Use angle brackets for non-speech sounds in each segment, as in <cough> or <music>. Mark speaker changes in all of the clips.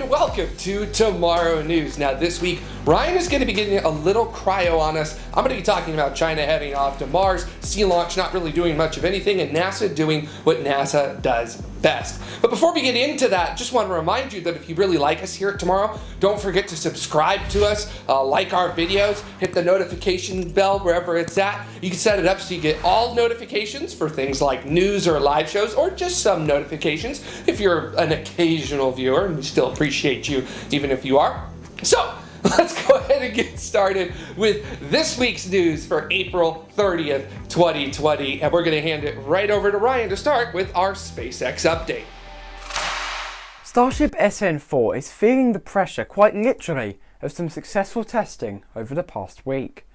Speaker 1: and welcome to Tomorrow News. Now this week, Ryan is going to be getting a little cryo on us. I'm going to be talking about China heading off to Mars, sea launch not really doing much of anything, and NASA doing what NASA does best. But before we get into that, just want to remind you that if you really like us here at Tomorrow, don't forget to subscribe to us, uh, like our videos, hit the notification bell wherever it's at. You can set it up so you get all notifications for things like news or live shows, or just some notifications if you're an occasional viewer, and we still appreciate you even if you are. So, <laughs> let's go ahead and get started with this week's news for April 30th, 2020. And we're going to hand it right over to Ryan to start with our SpaceX update.
Speaker 2: Starship SN4 is feeling the pressure, quite literally, of some successful testing over the past week.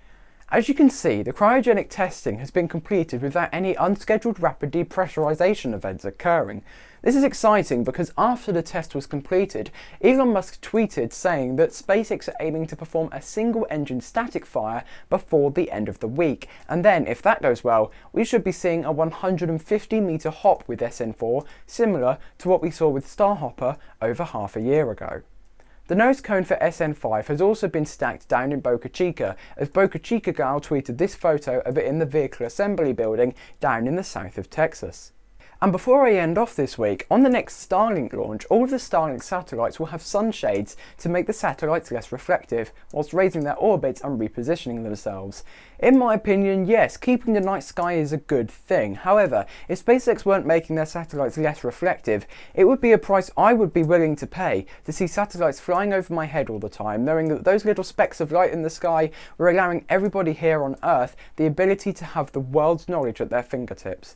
Speaker 2: As you can see, the cryogenic testing has been completed without any unscheduled rapid depressurization events occurring. This is exciting because after the test was completed, Elon Musk tweeted saying that SpaceX are aiming to perform a single engine static fire before the end of the week, and then if that goes well, we should be seeing a 150 meter hop with SN4, similar to what we saw with Starhopper over half a year ago. The nose cone for SN5 has also been stacked down in Boca Chica, as Boca Chica Gal tweeted this photo of it in the vehicle assembly building down in the south of Texas. And before I end off this week, on the next Starlink launch, all of the Starlink satellites will have sunshades to make the satellites less reflective, whilst raising their orbits and repositioning themselves. In my opinion, yes, keeping the night sky is a good thing. However, if SpaceX weren't making their satellites less reflective, it would be a price I would be willing to pay to see satellites flying over my head all the time, knowing that those little specks of light in the sky were allowing everybody here on Earth the ability to have the world's knowledge at their fingertips.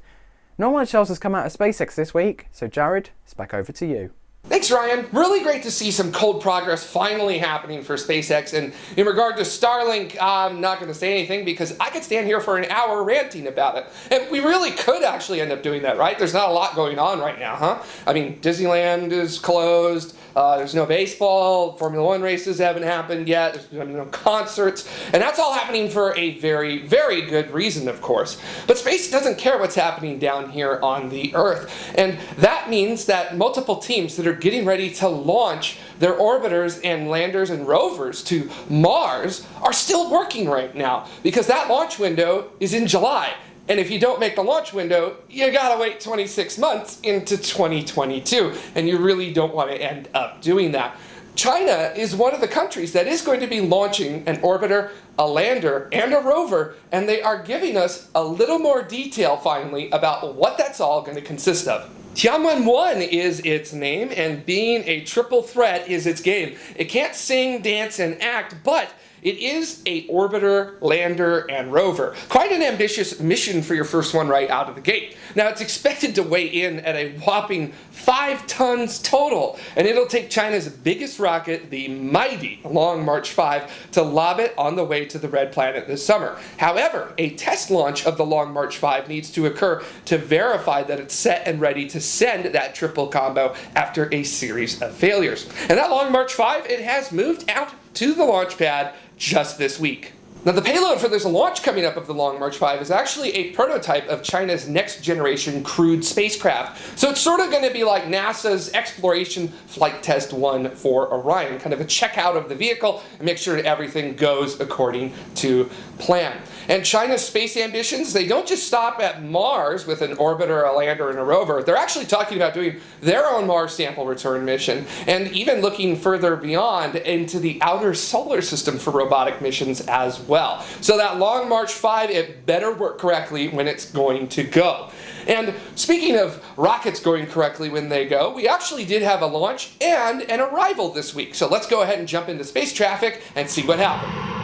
Speaker 2: Not much else has come out of SpaceX this week, so Jared, it's back over to you.
Speaker 1: Thanks, Ryan. Really great to see some cold progress finally happening for SpaceX. And in regard to Starlink, I'm not going to say anything because I could stand here for an hour ranting about it. And we really could actually end up doing that, right? There's not a lot going on right now, huh? I mean, Disneyland is closed. Uh, there's no baseball. Formula One races haven't happened yet. There's no concerts. And that's all happening for a very, very good reason, of course. But space doesn't care what's happening down here on the Earth. And that means that multiple teams that are getting ready to launch their orbiters and landers and rovers to Mars are still working right now because that launch window is in July. And if you don't make the launch window, you gotta wait 26 months into 2022. And you really don't wanna end up doing that. China is one of the countries that is going to be launching an orbiter, a lander, and a rover, and they are giving us a little more detail finally about what that's all going to consist of. Tianwen-1 is its name, and being a triple threat is its game. It can't sing, dance, and act, but it is a orbiter, lander, and rover. Quite an ambitious mission for your first one right out of the gate. Now it's expected to weigh in at a whopping 5 tons total, and it'll take China's biggest rocket, the mighty Long March 5, to lob it on the way to the Red Planet this summer. However, a test launch of the Long March 5 needs to occur to verify that it's set and ready to send that triple combo after a series of failures. And that Long March 5, it has moved out to the launch pad just this week. Now the payload for this launch coming up of the Long March 5 is actually a prototype of China's next generation crewed spacecraft. So it's sort of going to be like NASA's Exploration Flight Test 1 for Orion, kind of a checkout of the vehicle and make sure everything goes according to plan. And China's space ambitions, they don't just stop at Mars with an orbiter, a lander, and a rover. They're actually talking about doing their own Mars sample return mission and even looking further beyond into the outer solar system for robotic missions as well. So that Long March 5, it better work correctly when it's going to go. And speaking of rockets going correctly when they go, we actually did have a launch and an arrival this week. So let's go ahead and jump into space traffic and see what happened.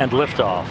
Speaker 3: And liftoff.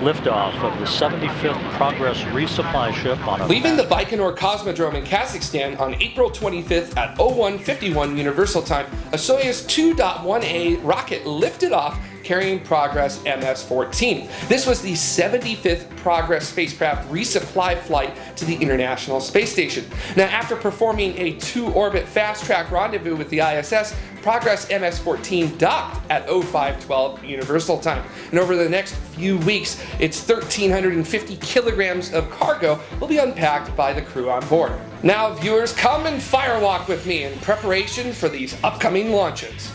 Speaker 3: Liftoff of the 75th Progress resupply ship on a
Speaker 1: Leaving the Baikonur Cosmodrome in Kazakhstan on April 25th at 0151 Universal Time, a Soyuz 2.1A rocket lifted off carrying Progress MS-14. This was the 75th Progress spacecraft resupply flight to the International Space Station. Now, after performing a two-orbit fast-track rendezvous with the ISS, Progress MS-14 docked at 0512 Universal Time. And over the next few weeks, its 1,350 kilograms of cargo will be unpacked by the crew on board. Now, viewers, come and firewalk with me in preparation for these upcoming launches.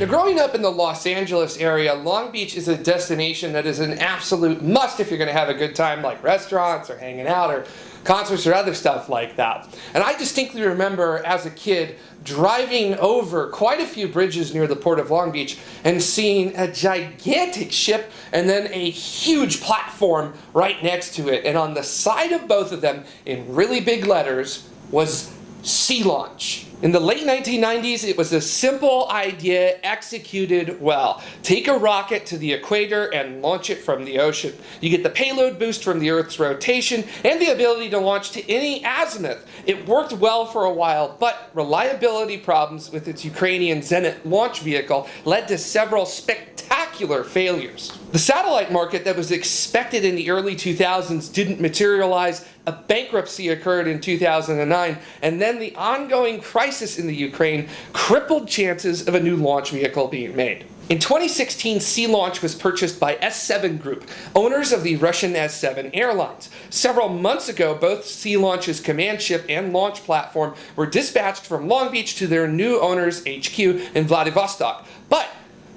Speaker 1: Now, growing up in the Los Angeles area, Long Beach is a destination that is an absolute must if you're going to have a good time, like restaurants or hanging out or concerts or other stuff like that. And I distinctly remember as a kid driving over quite a few bridges near the port of Long Beach and seeing a gigantic ship and then a huge platform right next to it. And on the side of both of them, in really big letters, was Sea Launch. In the late 1990s, it was a simple idea executed well. Take a rocket to the equator and launch it from the ocean. You get the payload boost from the Earth's rotation and the ability to launch to any azimuth. It worked well for a while, but reliability problems with its Ukrainian Zenit launch vehicle led to several spectacular failures. The satellite market that was expected in the early 2000s didn't materialize, a bankruptcy occurred in 2009, and then the ongoing crisis in the Ukraine crippled chances of a new launch vehicle being made. In 2016, Sea Launch was purchased by S7 Group, owners of the Russian S7 Airlines. Several months ago, both Sea Launch's command ship and launch platform were dispatched from Long Beach to their new owner's HQ in Vladivostok. But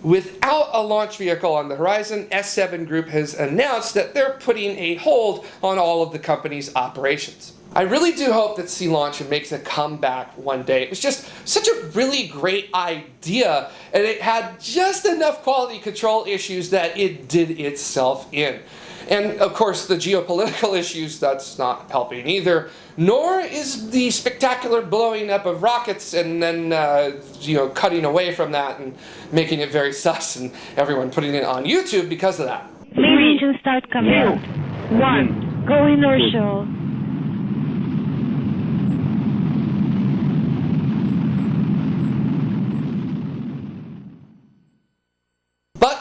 Speaker 1: Without a launch vehicle on the horizon, S7 Group has announced that they're putting a hold on all of the company's operations. I really do hope that Sea Launch makes a comeback one day. It was just such a really great idea, and it had just enough quality control issues that it did itself in. And of course, the geopolitical <laughs> issues, that's not helping either. Nor is the spectacular blowing up of rockets and then, uh, you know, cutting away from that and making it very <laughs> sus and everyone putting it on YouTube because of that.
Speaker 4: Three, engine start command.
Speaker 5: Two, one,
Speaker 4: go inertial.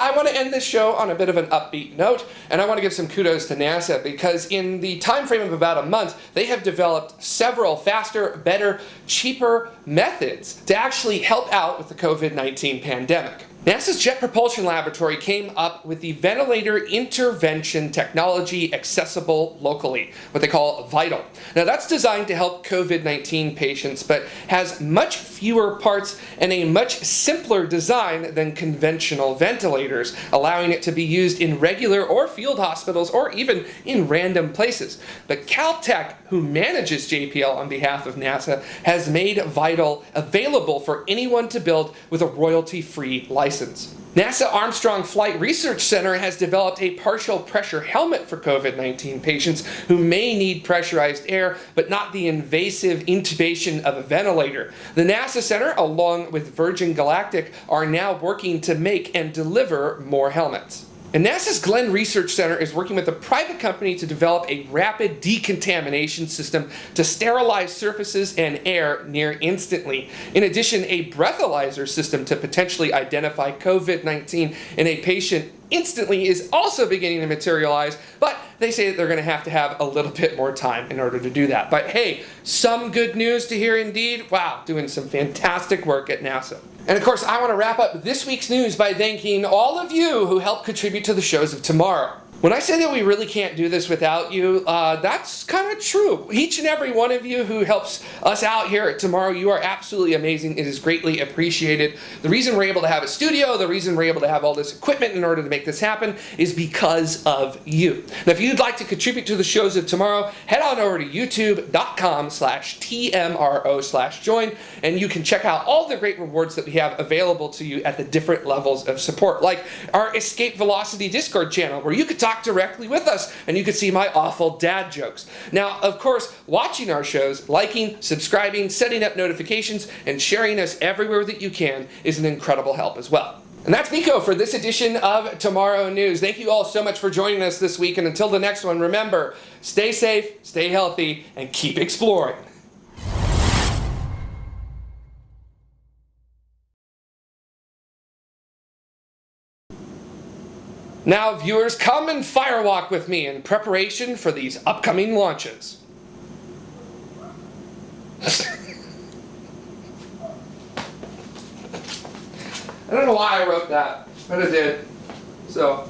Speaker 1: I want to end this show on a bit of an upbeat note, and I want to give some kudos to NASA because in the time frame of about a month, they have developed several faster, better, cheaper methods to actually help out with the COVID-19 pandemic. NASA's Jet Propulsion Laboratory came up with the Ventilator Intervention Technology Accessible Locally, what they call VITAL. Now that's designed to help COVID-19 patients, but has much fewer parts and a much simpler design than conventional ventilators, allowing it to be used in regular or field hospitals or even in random places. But Caltech, who manages JPL on behalf of NASA, has made VITAL available for anyone to build with a royalty-free license license. NASA Armstrong Flight Research Center has developed a partial pressure helmet for COVID-19 patients who may need pressurized air, but not the invasive intubation of a ventilator. The NASA Center, along with Virgin Galactic, are now working to make and deliver more helmets. And NASA's Glenn Research Center is working with a private company to develop a rapid decontamination system to sterilize surfaces and air near instantly. In addition, a breathalyzer system to potentially identify COVID-19 in a patient instantly is also beginning to materialize, but they say that they're going to have to have a little bit more time in order to do that. But hey, some good news to hear indeed. Wow, doing some fantastic work at NASA. And of course, I want to wrap up this week's news by thanking all of you who helped contribute to the shows of tomorrow. When I say that we really can't do this without you, uh, that's kind of true. Each and every one of you who helps us out here at Tomorrow, you are absolutely amazing. It is greatly appreciated. The reason we're able to have a studio, the reason we're able to have all this equipment in order to make this happen is because of you. Now, if you'd like to contribute to the shows of tomorrow, head on over to youtube.com slash TMRO slash join, and you can check out all the great rewards that we have available to you at the different levels of support, like our Escape Velocity Discord channel, where you could talk talk directly with us and you can see my awful dad jokes. Now, of course, watching our shows, liking, subscribing, setting up notifications, and sharing us everywhere that you can is an incredible help as well. And that's Miko for this edition of Tomorrow News. Thank you all so much for joining us this week. And until the next one, remember stay safe, stay healthy, and keep exploring. Now, viewers, come and firewalk with me in preparation for these upcoming launches. <laughs> I don't know why I wrote that, but I did. So,